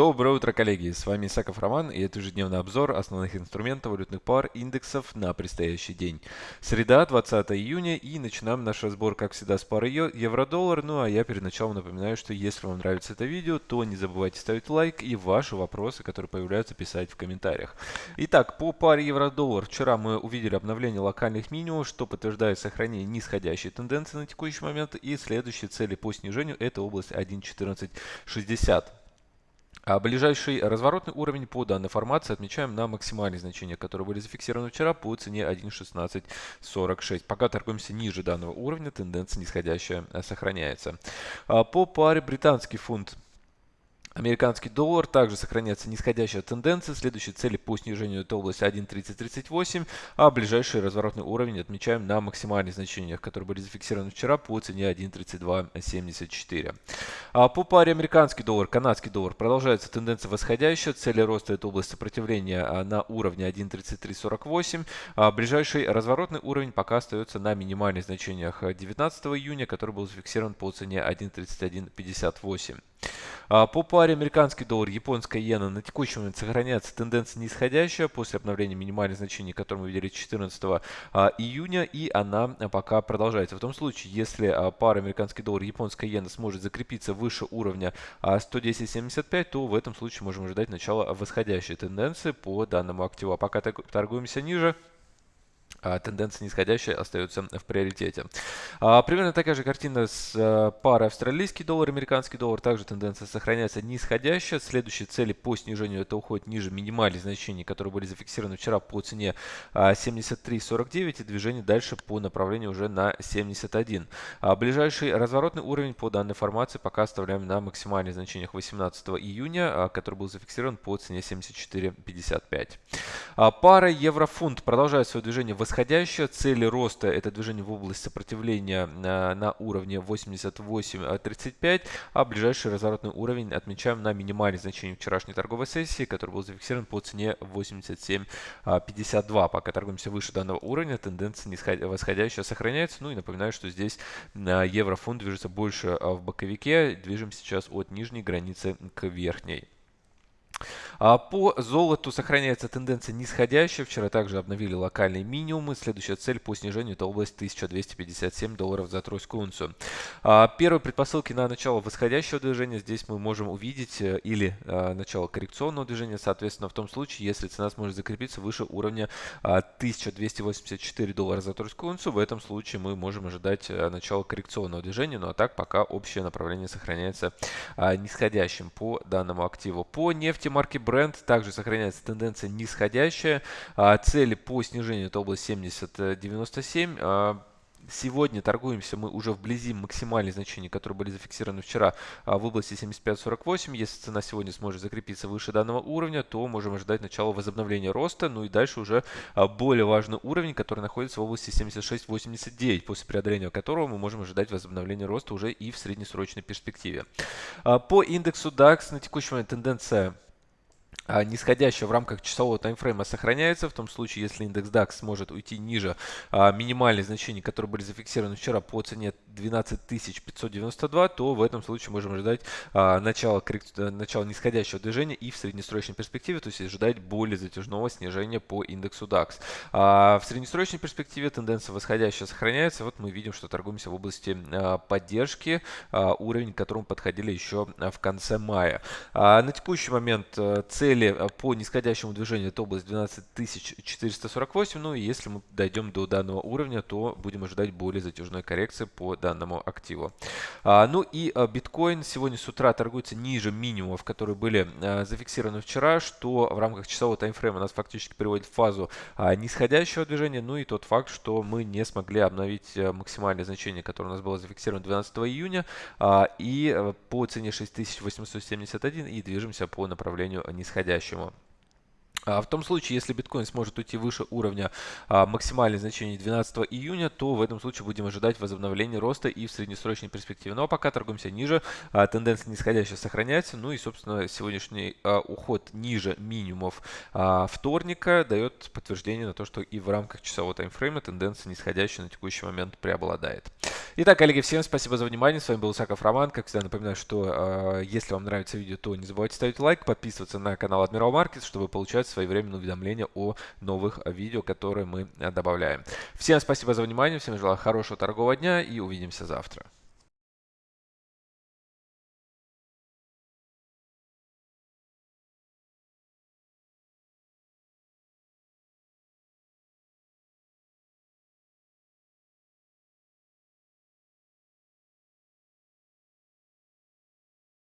Доброе утро, коллеги! С вами Исаков Роман и это ежедневный обзор основных инструментов валютных пар индексов на предстоящий день. Среда, 20 июня и начинаем наш разбор, как всегда, с пары евро-доллар. Ну а я перед началом напоминаю, что если вам нравится это видео, то не забывайте ставить лайк и ваши вопросы, которые появляются, писать в комментариях. Итак, по паре евро-доллар вчера мы увидели обновление локальных минимумов, что подтверждает сохранение нисходящей тенденции на текущий момент и следующие цели по снижению это область 1.1460. А ближайший разворотный уровень по данной формации отмечаем на максимальные значения, которые были зафиксированы вчера по цене 1.1646. Пока торгуемся ниже данного уровня, тенденция нисходящая сохраняется. А по паре британский фунт Американский доллар также сохраняется нисходящая тенденция. Следующие цели по снижению это область 1.3038, а ближайший разворотный уровень отмечаем на максимальных значениях, которые были зафиксированы вчера по цене 1.3274. А по паре американский доллар, канадский доллар продолжается тенденция восходящая. Цели роста это область сопротивления а, на уровне 1.3348. А ближайший разворотный уровень пока остается на минимальных значениях 19 июня, который был зафиксирован по цене 1.3158. А, по паре американский доллар, японская иена на текущий момент сохраняется тенденция нисходящая после обновления минимальных значений, которые мы видели 14 а, июня, и она пока продолжается. В том случае, если а, пара американский доллар, японская иена сможет закрепиться выше уровня 110.75, то в этом случае можем ожидать начала восходящей тенденции по данному активу. А пока торгуемся ниже, тенденция нисходящая остается в приоритете. А, примерно такая же картина с а, парой австралийский доллар, американский доллар. Также тенденция сохраняется нисходящая. Следующие цели по снижению это уходит ниже минимальных значений, которые были зафиксированы вчера по цене 73.49 и движение дальше по направлению уже на 71. Ближайший разворотный уровень по данной формации пока оставляем на максимальных значениях 18 июня, который был зафиксирован по цене 74.55. Пара евро-фунт продолжает свое движение в восходящая. Цели роста это движение в область сопротивления на, на уровне 88.35, а ближайший разворотный уровень отмечаем на минимальных значениях вчерашней торговой сессии, который был зафиксирован по цене 87.52. Пока торгуемся выше данного уровня, тенденция восходящая сохраняется. Ну и напоминаю, что здесь еврофунт движется больше в боковике. Движем сейчас от нижней границы к верхней. А по золоту сохраняется тенденция нисходящая. Вчера также обновили локальные минимумы. Следующая цель по снижению это область 1257 долларов за тройскую унцию. А первые предпосылки на начало восходящего движения здесь мы можем увидеть э, или э, начало коррекционного движения. Соответственно, в том случае, если цена сможет закрепиться выше уровня 1284 доллара за тройскую унцию, в этом случае мы можем ожидать э, начала коррекционного движения. Ну а так пока общее направление сохраняется нисходящим по данному активу. По нефти марки Brent также сохраняется тенденция нисходящая. А, цели по снижению это область 70-97. А, сегодня торгуемся мы уже вблизи максимальных значений, которые были зафиксированы вчера а, в области 75.48. Если цена сегодня сможет закрепиться выше данного уровня, то можем ожидать начала возобновления роста. Ну и дальше уже более важный уровень, который находится в области 76.89, после преодоления которого мы можем ожидать возобновления роста уже и в среднесрочной перспективе. По индексу DAX на текущий момент тенденция нисходящая в рамках часового таймфрейма сохраняется. В том случае, если индекс DAX сможет уйти ниже а, минимальных значений, которые были зафиксированы вчера по цене 12592, то в этом случае можем ожидать а, начала, э, начала нисходящего движения и в среднесрочной перспективе, то есть ожидать более затяжного снижения по индексу DAX. А, в среднесрочной перспективе тенденция восходящая сохраняется. Вот мы видим, что торгуемся в области а, поддержки, а, уровень к которому подходили еще в конце мая. А, на текущий момент э, цели э, по нисходящему движению это область 12448. Ну и если мы дойдем до данного уровня, то будем ожидать более затяжной коррекции по данному активу. А, ну и а, биткоин сегодня с утра торгуется ниже минимумов, которые были а, зафиксированы вчера, что в рамках часового таймфрейма нас фактически приводит в фазу нисходящего движения. Ну и тот факт, что мы не смогли обновить а, максимальное значение, которое у нас было зафиксировано 12 июня, и а, по цене 6871 и движемся по направлению. А в том случае, если биткоин сможет уйти выше уровня а, максимальных значений 12 июня, то в этом случае будем ожидать возобновления роста и в среднесрочной перспективе. Но пока торгуемся ниже, а, тенденция нисходящая сохраняется. Ну и, собственно, сегодняшний а, уход ниже минимумов а, вторника дает подтверждение на то, что и в рамках часового таймфрейма тенденция нисходящая на текущий момент преобладает. Итак, коллеги, всем спасибо за внимание. С вами был Саков Роман. Как всегда, напоминаю, что э, если вам нравится видео, то не забывайте ставить лайк, подписываться на канал Admiral Markets, чтобы получать своевременные уведомления о новых видео, которые мы добавляем. Всем спасибо за внимание, всем желаю хорошего торгового дня и увидимся завтра.